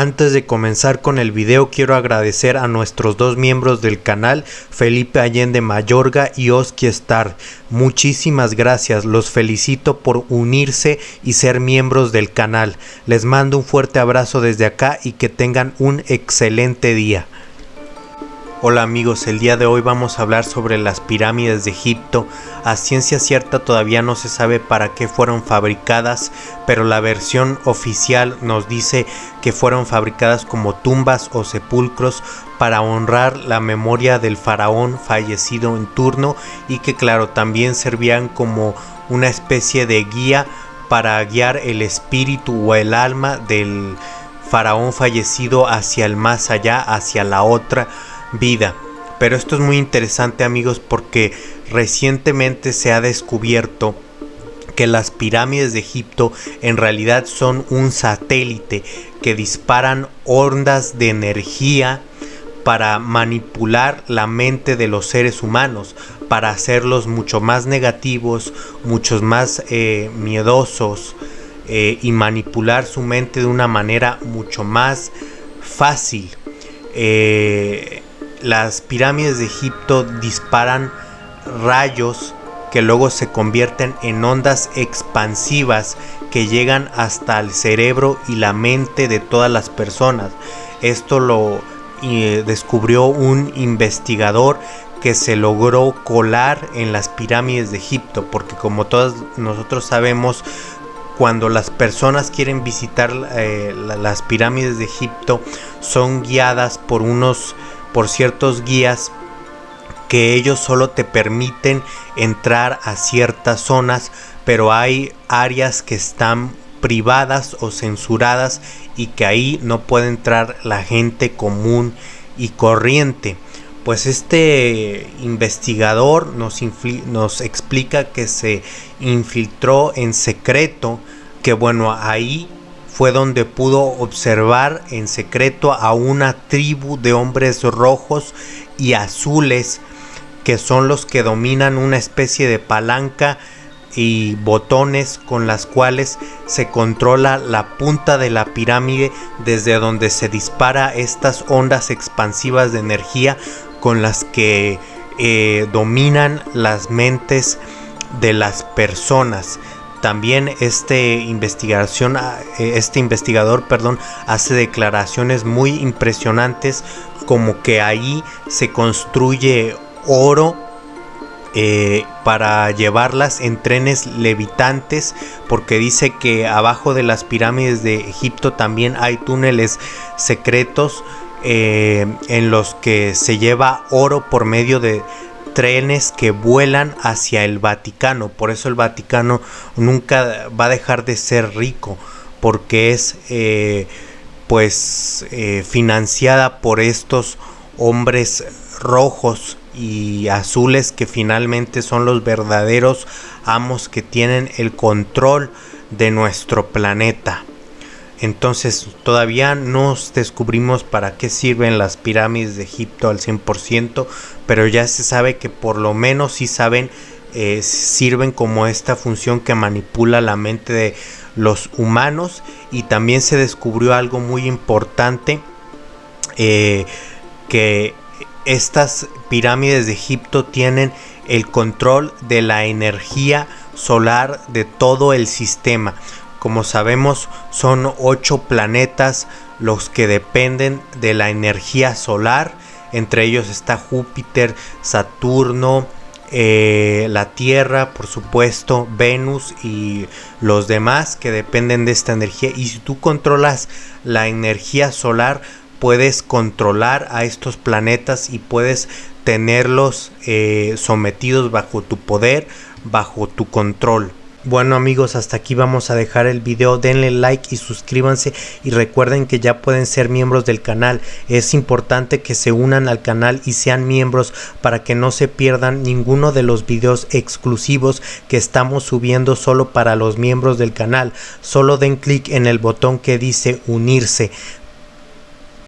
Antes de comenzar con el video quiero agradecer a nuestros dos miembros del canal, Felipe Allende Mayorga y Oski Star. Muchísimas gracias, los felicito por unirse y ser miembros del canal. Les mando un fuerte abrazo desde acá y que tengan un excelente día. Hola amigos, el día de hoy vamos a hablar sobre las pirámides de Egipto. A ciencia cierta todavía no se sabe para qué fueron fabricadas, pero la versión oficial nos dice que fueron fabricadas como tumbas o sepulcros para honrar la memoria del faraón fallecido en turno y que claro también servían como una especie de guía para guiar el espíritu o el alma del faraón fallecido hacia el más allá, hacia la otra vida. Pero esto es muy interesante amigos porque recientemente se ha descubierto que las pirámides de Egipto en realidad son un satélite que disparan ondas de energía para manipular la mente de los seres humanos, para hacerlos mucho más negativos, muchos más eh, miedosos eh, y manipular su mente de una manera mucho más fácil. Eh, las pirámides de Egipto disparan rayos que luego se convierten en ondas expansivas que llegan hasta el cerebro y la mente de todas las personas. Esto lo eh, descubrió un investigador que se logró colar en las pirámides de Egipto, porque como todos nosotros sabemos, cuando las personas quieren visitar eh, las pirámides de Egipto, son guiadas por unos por ciertos guías que ellos solo te permiten entrar a ciertas zonas, pero hay áreas que están privadas o censuradas y que ahí no puede entrar la gente común y corriente. Pues este investigador nos, nos explica que se infiltró en secreto, que bueno, ahí fue donde pudo observar en secreto a una tribu de hombres rojos y azules que son los que dominan una especie de palanca y botones con las cuales se controla la punta de la pirámide desde donde se dispara estas ondas expansivas de energía con las que eh, dominan las mentes de las personas. También este, investigación, ah, eh, este investigador perdón, hace declaraciones muy impresionantes como que ahí se construye oro eh, para llevarlas en trenes levitantes porque dice que abajo de las pirámides de Egipto también hay túneles secretos eh, en los que se lleva oro por medio de trenes que vuelan hacia el Vaticano. Por eso el Vaticano nunca va a dejar de ser rico, porque es eh, pues eh, financiada por estos hombres rojos y azules que finalmente son los verdaderos amos que tienen el control de nuestro planeta. Entonces todavía no descubrimos para qué sirven las pirámides de Egipto al 100%, pero ya se sabe que por lo menos sí saben, eh, sirven como esta función que manipula la mente de los humanos y también se descubrió algo muy importante, eh, que estas pirámides de Egipto tienen el control de la energía solar de todo el sistema. Como sabemos, son ocho planetas los que dependen de la energía solar. Entre ellos está Júpiter, Saturno, eh, la Tierra, por supuesto, Venus y los demás que dependen de esta energía. Y si tú controlas la energía solar, puedes controlar a estos planetas y puedes tenerlos eh, sometidos bajo tu poder, bajo tu control. Bueno amigos, hasta aquí vamos a dejar el video, denle like y suscríbanse y recuerden que ya pueden ser miembros del canal. Es importante que se unan al canal y sean miembros para que no se pierdan ninguno de los videos exclusivos que estamos subiendo solo para los miembros del canal. Solo den clic en el botón que dice unirse.